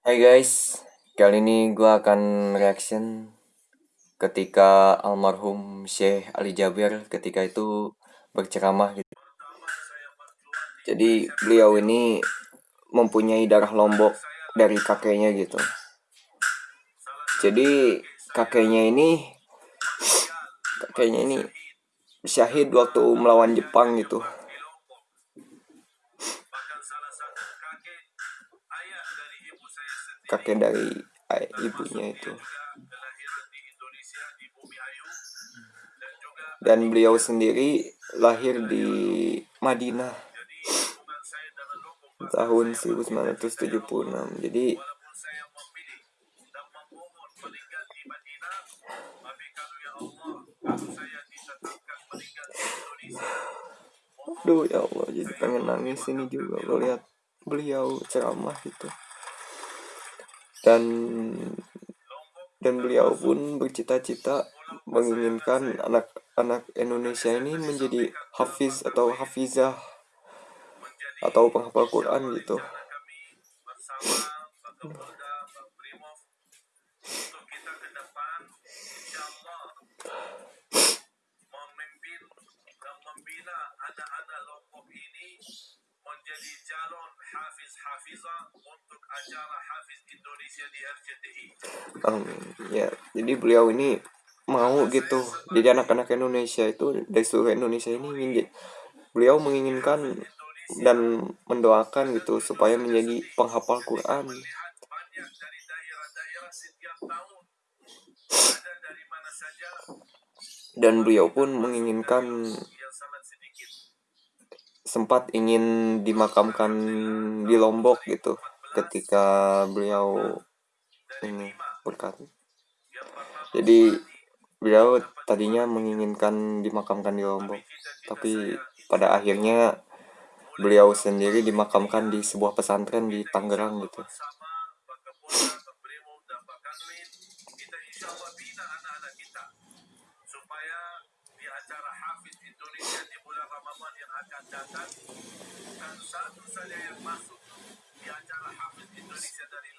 Hai guys, kali ini gue akan reaction ketika almarhum Syekh Ali Jaber ketika itu berceramah gitu. Jadi beliau ini mempunyai darah lombok dari kakeknya gitu. Jadi kakeknya ini kakeknya ini syahid waktu melawan Jepang gitu. Kakek dari ibunya itu. Dan beliau sendiri lahir di Madinah tahun 1976 jadi Aduh ya Allah jadi pengen nangis ini juga. Lihat beliau ceramah gitu dan dan beliau pun bercita-cita menginginkan anak-anak Indonesia ini menjadi hafiz atau hafizah atau penghafal Quran gitu. anak-anak Lombok ini menjadi calon hafiz hafizah untuk acara hafiz Indonesia di RCTI. Um, ya, jadi beliau ini mau gitu. Jadi anak-anak Indonesia itu dari seluruh Indonesia ini ingin beliau menginginkan dan mendoakan gitu supaya menjadi penghafal Quran. Dan beliau pun menginginkan sempat ingin dimakamkan di Lombok gitu ketika beliau ini berkata jadi beliau tadinya menginginkan dimakamkan di Lombok tapi pada akhirnya beliau sendiri dimakamkan di sebuah pesantren di Tangerang gitu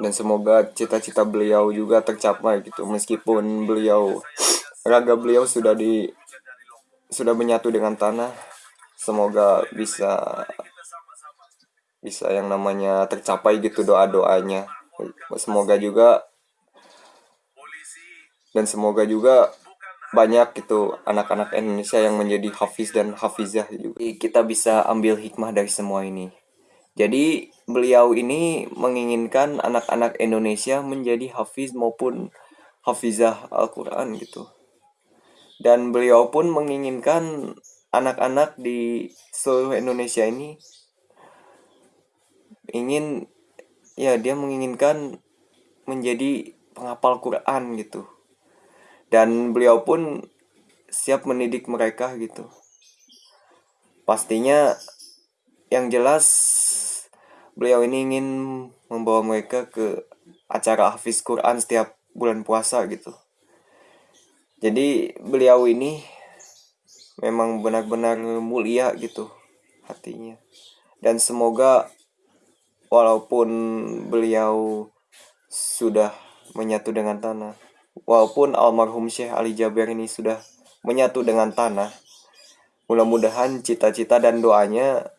dan semoga cita-cita beliau juga tercapai gitu. Meskipun beliau raga beliau sudah di sudah menyatu dengan tanah semoga bisa bisa yang namanya tercapai gitu doa-doanya. Semoga juga dan semoga juga banyak gitu anak-anak Indonesia yang menjadi hafiz dan hafizah juga. Kita bisa ambil hikmah dari semua ini. Jadi beliau ini menginginkan anak-anak Indonesia menjadi hafiz maupun hafizah Al-Quran gitu. Dan beliau pun menginginkan anak-anak di seluruh Indonesia ini ingin ya dia menginginkan menjadi penghafal Quran gitu dan beliau pun siap mendidik mereka gitu. Pastinya yang jelas beliau ini ingin membawa mereka ke acara Hafiz Quran setiap bulan puasa gitu. Jadi beliau ini memang benar-benar mulia gitu hatinya. Dan semoga walaupun beliau sudah menyatu dengan tanah walaupun almarhum Syekh Ali Jaber ini sudah menyatu dengan tanah, mudah-mudahan cita-cita dan doanya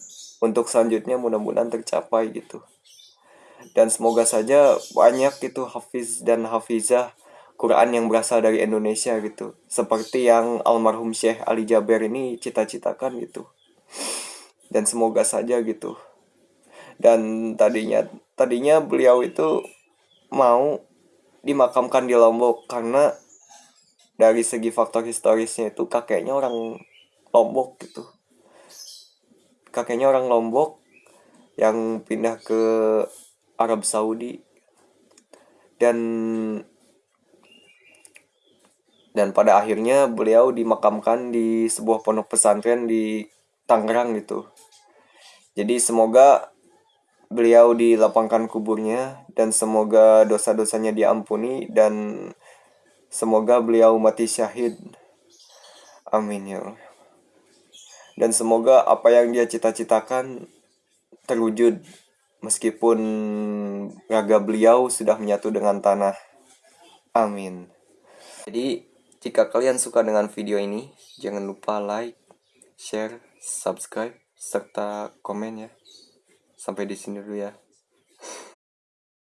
untuk selanjutnya mudah-mudahan tercapai gitu. Dan semoga saja banyak itu hafiz dan hafizah Quran yang berasal dari Indonesia gitu. Seperti yang almarhum Syekh Ali Jaber ini cita-citakan gitu. Dan semoga saja gitu. Dan tadinya tadinya beliau itu mau dimakamkan di Lombok karena dari segi faktor historisnya itu kakeknya orang Lombok gitu. Kakeknya orang Lombok yang pindah ke Arab Saudi. Dan dan pada akhirnya beliau dimakamkan di sebuah pondok pesantren di Tangerang gitu. Jadi semoga beliau dilapangkan kuburnya dan semoga dosa-dosanya diampuni dan semoga beliau mati syahid. Amin ya. Dan semoga apa yang dia cita-citakan terwujud meskipun raga beliau sudah menyatu dengan tanah. Amin. Jadi, jika kalian suka dengan video ini, jangan lupa like, share, subscribe, serta komen ya. Sampai di sini dulu ya.